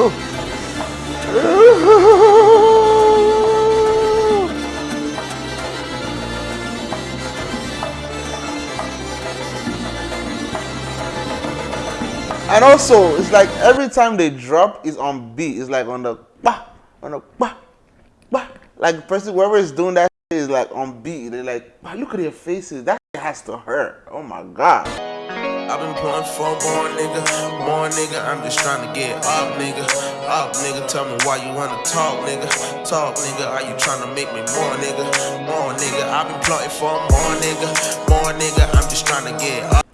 And also, it's like every time they drop, it's on beat. It's like on the bah, on the bah, bah. Like person, whoever is doing that is like on beat. They're like, look at their faces. That has to hurt. Oh my god. I've been pulling for more nigga, more nigga. I'm just trying to get up, nigga. Up, nigga. Tell me why you wanna talk, nigga. Talk, nigga. Are you trying to make me more, nigga? More, nigga. I've been plotting for more, nigga. More, nigga. I'm just trying to get up.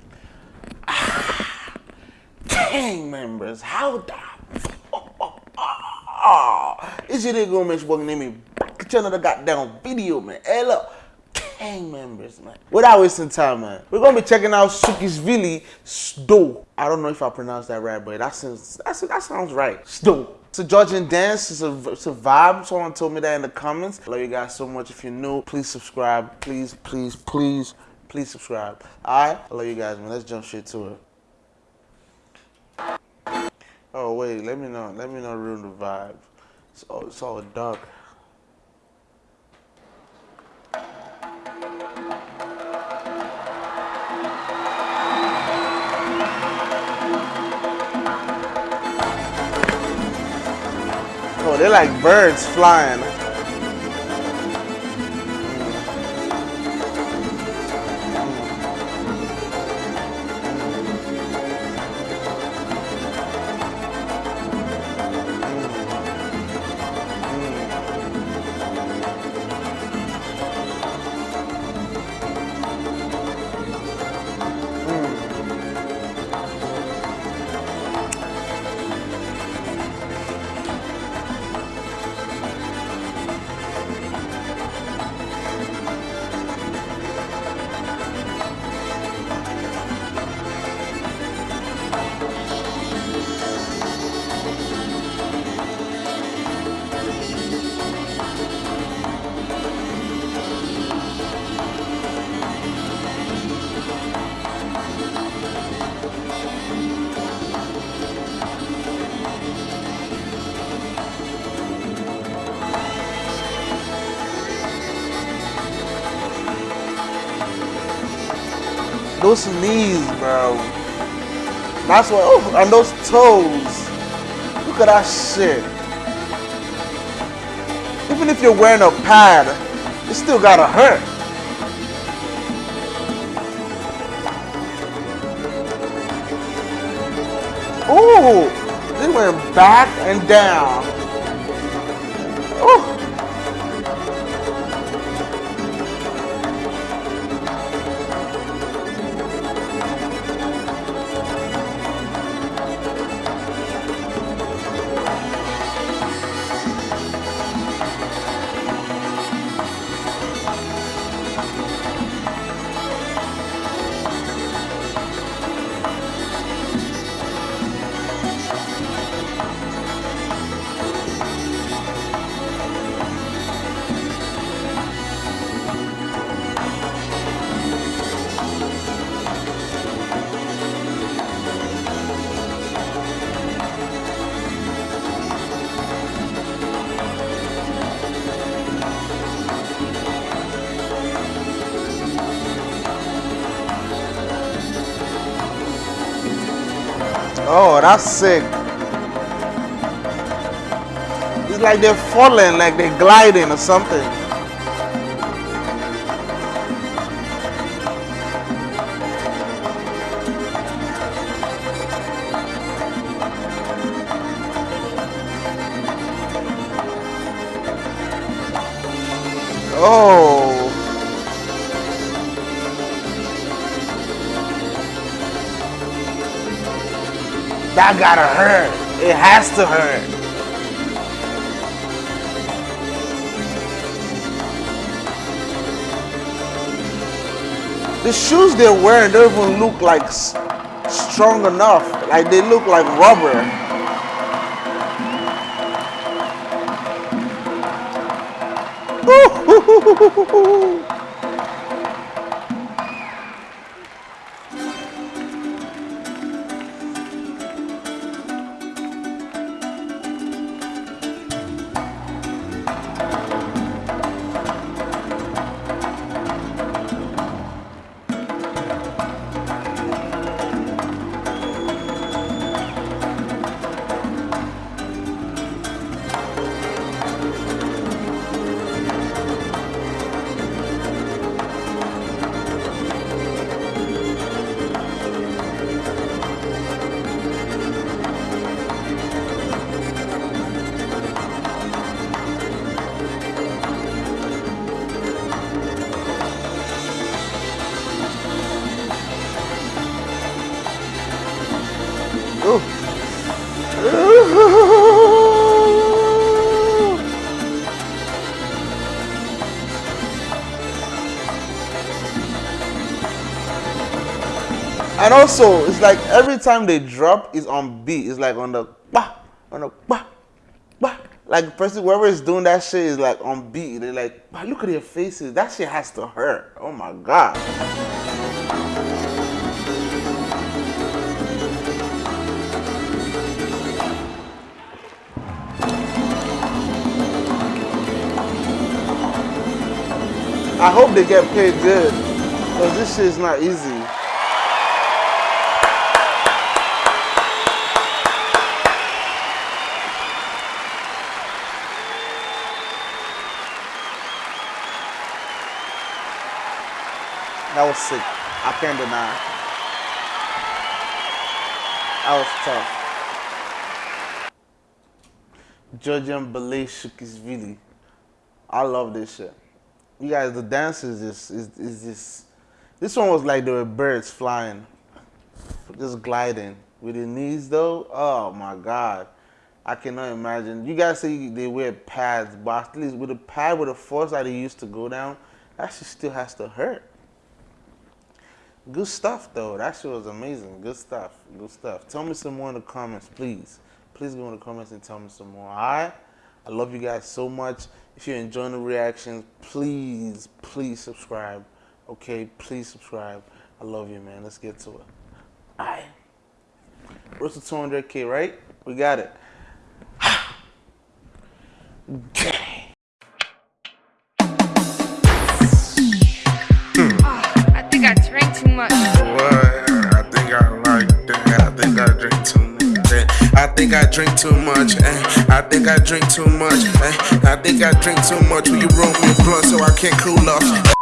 gang members. How the oh, it's your nigga Mitch Boy name me back to another goddamn video, man. Hey gang members, man. Without wasting time, man. We're gonna be checking out Sukhishvili Sto. I don't know if I pronounced that right, but that sounds that sounds right. Sto. It's a Georgian dance. It's a, it's a vibe. Someone told me that in the comments. I love you guys so much. If you're new, please subscribe. Please, please, please, please subscribe. All right? I love you guys, man. Let's jump straight to it. Oh wait, let me know. Let me not ruin the vibe. It's all, it's all dark. They're like birds flying. Those knees, bro. That's what. Oh, and those toes. Look at that shit. Even if you're wearing a pad, it still gotta hurt. Ooh, they went back and down. Oh, that's sick. It's like they're falling, like they're gliding or something. Oh. That gotta hurt. It has to hurt. The shoes they're wearing don't even look like strong enough. Like they look like rubber. And also, it's like every time they drop, it's on beat. It's like on the bah, on the bah, bah. Like person, whoever is doing that shit is like on beat. They're like, bah, look at their faces. That shit has to hurt. Oh my god. I hope they get paid good. Because this shit is not easy. That was sick. I can't deny. That was tough. Georgian ballet Sukhishvili. I love this shit. You guys, the dance is just is is this. This one was like there were birds flying, just gliding with the knees though. Oh my god, I cannot imagine. You guys say they wear pads, but at least with a pad with the force that they used to go down, that shit still has to hurt. Good stuff though. That shit was amazing. Good stuff. Good stuff. Tell me some more in the comments, please. Please go in the comments and tell me some more. Alright? I love you guys so much. If you're enjoying the reactions, please, please subscribe. Okay, please subscribe. I love you, man. Let's get to it. Alright. Where's the 200k, right? We got it. drink too much. eh. I think I drink too much. eh. I think I drink too much. Will you roll me a blunt so I can't cool off?